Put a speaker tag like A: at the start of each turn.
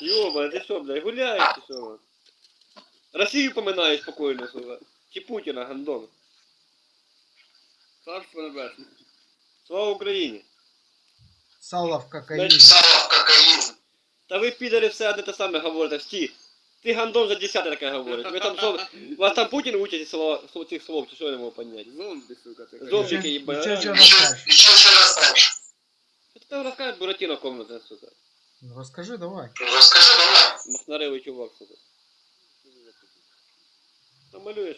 A: Йоба, ти що, блядь, гуляєш чи що? Росію поминаєш спокійно, сука. Чи Путіна, гандон.
B: Царство небесне.
A: Слава Україні!
C: Сало в кокаїні.
D: Сало в кокаїн.
A: Та ви підари все одне те саме говорите, всі. Ти гандон вже десяте таке говорить. Ви там що, вас там Путін учить слова, слов- цих слов, чи що я не можу поняти?
B: Зомбі, сука, ти.
A: Зомбі.
C: Ще-
A: їбать.
C: ще що
D: І
C: розкажеш?
D: що ще розкажеш?
A: Що ти там розкажеш Буратіно комната, сука?
C: Ну, расскажи давай.
D: Расскажи, давай.
A: Махнаревий чувак, сука. Намалюєш.